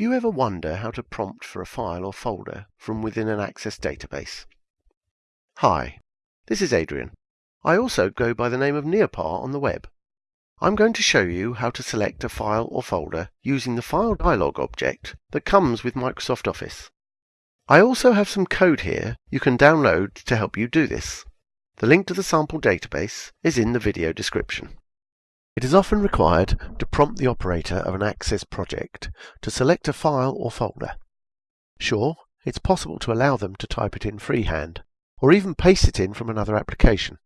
Do you ever wonder how to prompt for a file or folder from within an Access database? Hi, this is Adrian. I also go by the name of NeoPa on the web. I'm going to show you how to select a file or folder using the File Dialog object that comes with Microsoft Office. I also have some code here you can download to help you do this. The link to the sample database is in the video description. It is often required to prompt the operator of an Access project to select a file or folder. Sure, it's possible to allow them to type it in freehand, or even paste it in from another application.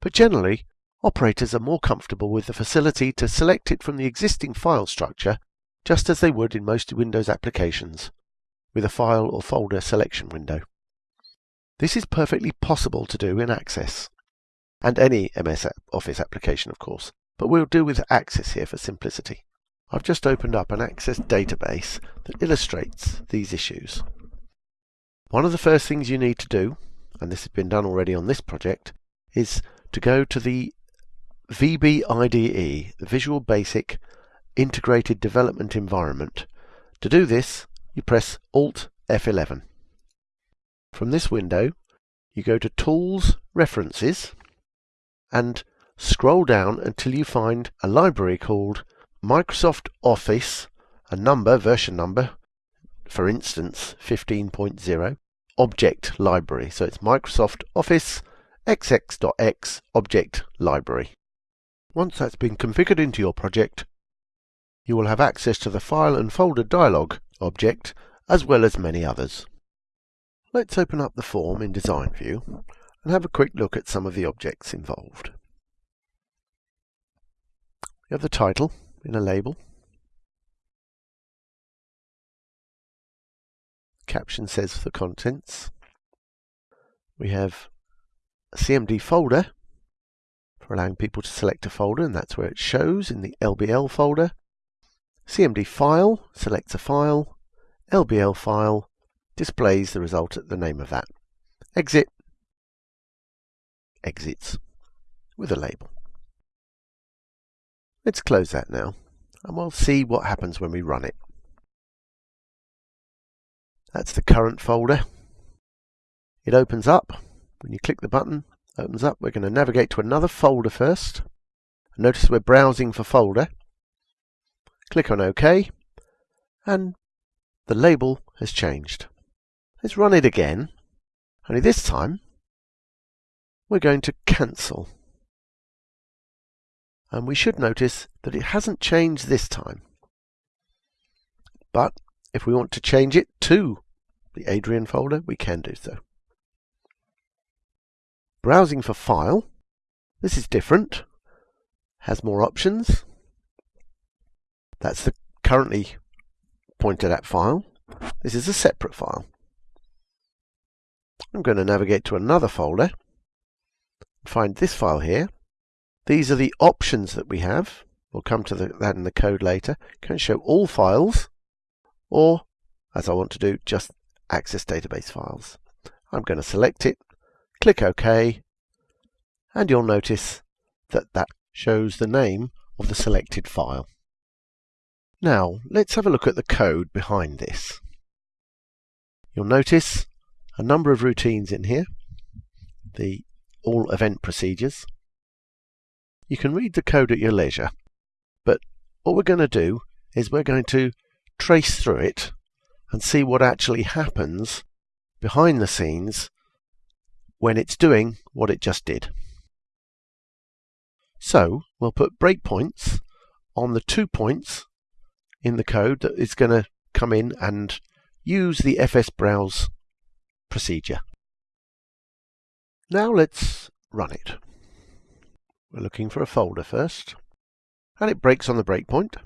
But generally, operators are more comfortable with the facility to select it from the existing file structure, just as they would in most Windows applications, with a file or folder selection window. This is perfectly possible to do in Access, and any MS Office application, of course but we'll deal with Access here for simplicity. I've just opened up an Access database that illustrates these issues. One of the first things you need to do, and this has been done already on this project, is to go to the VBIDE, the Visual Basic Integrated Development Environment. To do this, you press Alt F11. From this window, you go to Tools, References, and Scroll down until you find a library called Microsoft Office, a number, version number, for instance 15.0, object library. So it's Microsoft Office xx.x object library. Once that's been configured into your project, you will have access to the file and folder dialog object as well as many others. Let's open up the form in Design View and have a quick look at some of the objects involved. You have the title in a label. Caption says the contents. We have a CMD folder for allowing people to select a folder, and that's where it shows in the LBL folder. CMD file selects a file. LBL file displays the result at the name of that. Exit exits with a label. Let's close that now, and we'll see what happens when we run it. That's the current folder. It opens up. When you click the button, opens up. We're going to navigate to another folder first. Notice we're browsing for folder. Click on OK, and the label has changed. Let's run it again. Only this time, we're going to cancel and we should notice that it hasn't changed this time. But if we want to change it to the Adrian folder, we can do so. Browsing for file, this is different, has more options. That's the currently pointed at file. This is a separate file. I'm going to navigate to another folder, find this file here, these are the options that we have. We'll come to the, that in the code later. Can show all files, or, as I want to do, just access database files. I'm going to select it, click OK, and you'll notice that that shows the name of the selected file. Now, let's have a look at the code behind this. You'll notice a number of routines in here, the all event procedures, you can read the code at your leisure, but what we're going to do is we're going to trace through it and see what actually happens behind the scenes when it's doing what it just did. So we'll put breakpoints on the two points in the code that is going to come in and use the FS browse procedure. Now let's run it. We're looking for a folder first, and it breaks on the breakpoint.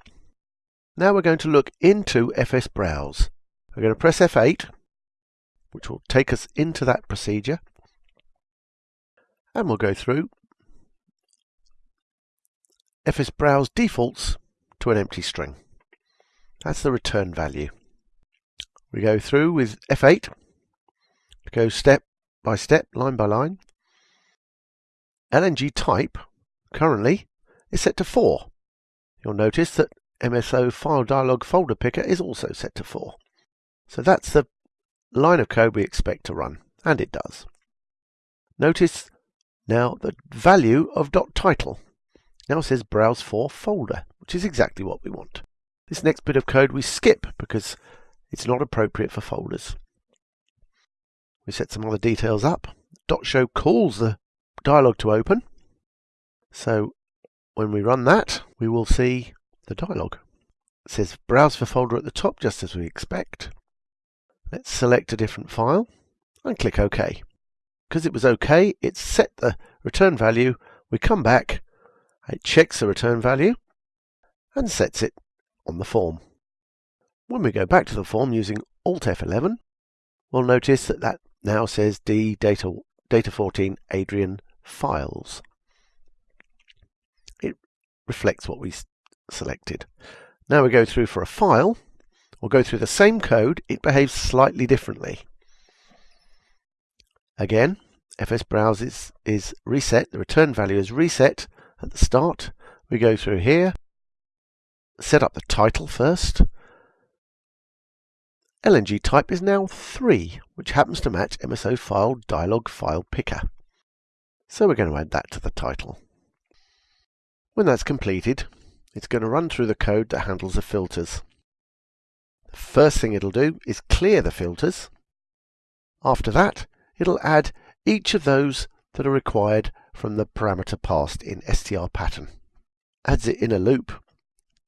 Now we're going to look into FS Browse. We're going to press F8, which will take us into that procedure, and we'll go through FS Browse defaults to an empty string. That's the return value. We go through with F8, go step by step, line by line. LNG type currently it's set to 4. You'll notice that MSO file dialog folder picker is also set to 4. So that's the line of code we expect to run, and it does. Notice now the value of .title now says browse for folder, which is exactly what we want. This next bit of code we skip because it's not appropriate for folders. We set some other details up. .show calls the dialog to open. So when we run that, we will see the dialog. It says browse for folder at the top, just as we expect. Let's select a different file and click OK. Because it was OK, it set the return value. We come back, it checks the return value and sets it on the form. When we go back to the form using Alt F11, we'll notice that that now says D data, data 14 Adrian files. Reflects what we selected. Now we go through for a file. We'll go through the same code. It behaves slightly differently. Again, FS Browse is, is reset. The return value is reset at the start. We go through here, set up the title first. LNG type is now 3, which happens to match MSO file dialog file picker. So we're going to add that to the title. When that's completed, it's going to run through the code that handles the filters. The first thing it'll do is clear the filters. After that, it'll add each of those that are required from the parameter passed in str pattern. Adds it in a loop,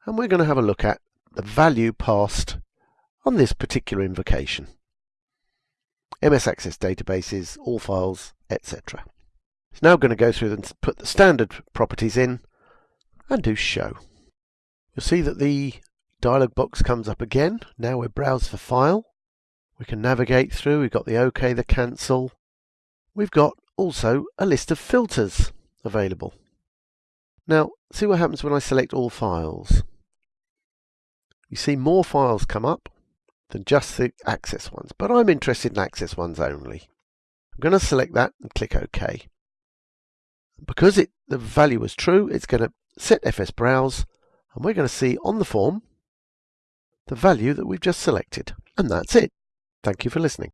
and we're going to have a look at the value passed on this particular invocation. MS Access databases, all files, etc. It's now going to go through and put the standard properties in and do show. You'll see that the dialog box comes up again. Now we browse for file. We can navigate through. We've got the OK, the cancel. We've got also a list of filters available. Now, see what happens when I select all files. You see more files come up than just the access ones, but I'm interested in access ones only. I'm going to select that and click OK. Because it, the value was true, it's going to set FS Browse and we're going to see on the form the value that we've just selected. And that's it. Thank you for listening.